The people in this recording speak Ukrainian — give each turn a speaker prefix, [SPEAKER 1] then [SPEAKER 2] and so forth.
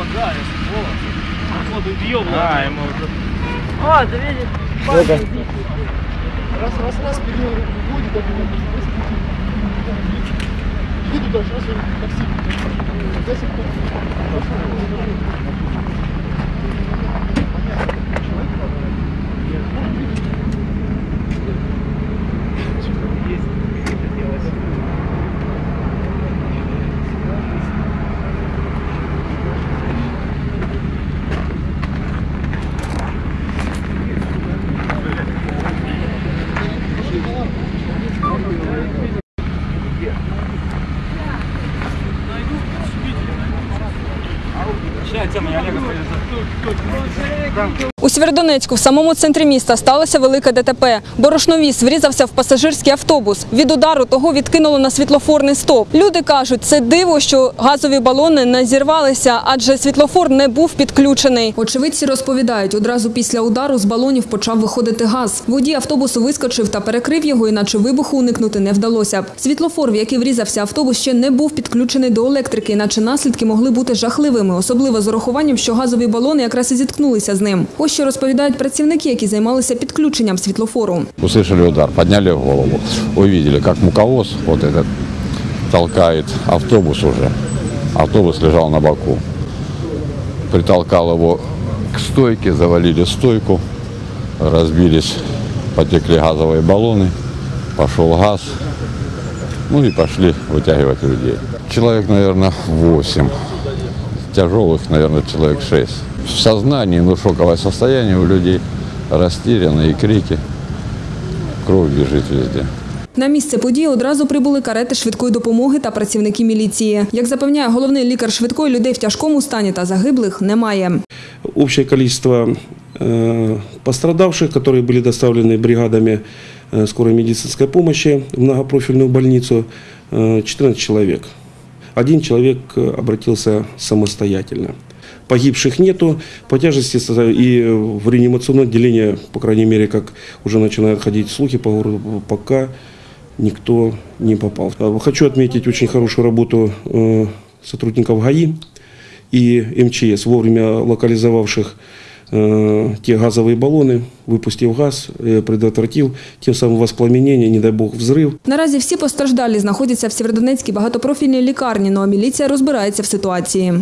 [SPEAKER 1] Вот, да, вот. Вот убьем. А, ему уже.
[SPEAKER 2] А, ты видишь?
[SPEAKER 3] Парень, да, да.
[SPEAKER 4] Раз, раз, раз, перевел руку в воду, так его Иди туда, раз, такси. До сих пор. Десять
[SPEAKER 5] У Сєвєродонецьку, в самому центрі міста, сталося велике ДТП. Борошновіз врізався в пасажирський автобус. Від удару того відкинуло на світлофорний стоп. Люди кажуть, це диво, що газові балони не зірвалися, адже світлофор не був підключений. Очевидці розповідають, одразу після удару з балонів почав виходити газ. Водій автобусу вискочив та перекрив його, іначе вибуху уникнути не вдалося. Світлофор, в який врізався автобус, ще не був підключений до електрики, іначе наслідки могли бути жахливими, особливо з урахуванням, що газові балони якраз і зіткнулися з ним. Ось що розповідають працівники, які займалися підключенням світлофору.
[SPEAKER 6] Услышали удар, подняли голову, увидели, как муковоз вот этот толкает автобус уже. Автобус лежал на боку. Притолкал его к стойке, завалили стойку, разбились, потекли газовые баллоны, пошел газ, ну и пошли вытягивать людей. Человек, наверное, 8. Тяжелых, наверное, человек 6. В сознании, ну, шоковое состояние у людей, растерянные крики. Кровь бежит везде.
[SPEAKER 5] На місце події одразу прибули карети швидкої допомоги та працівники міліції. Як запевняє головний лікар швидкої, людей в тяжкому стані та загиблих немає.
[SPEAKER 3] Общее количество э, пострадавших, которые были доставлены бригадами э, скорой медицинской помощи в многопрофильную больницу, э, 14 человек. Один человек э, обратился самостоятельно. Погибших нету. По тяжести и в реанимационное отделение, по крайней мере, как уже начинают ходить слухи по городу, пока никто не попал. А Хочу отметить очень хорошую работу э, сотрудников ГАИ и МЧС, вовремя локализовавших э, те газовые баллоны, выпустив газ, э, предотвратил тем самым воспламенение, не дай бог взрыв.
[SPEAKER 5] Наразі всі постраждалі знаходяться в Сєвєродонецькій багатопрофільній лікарні, ну а міліція розбирається в ситуації.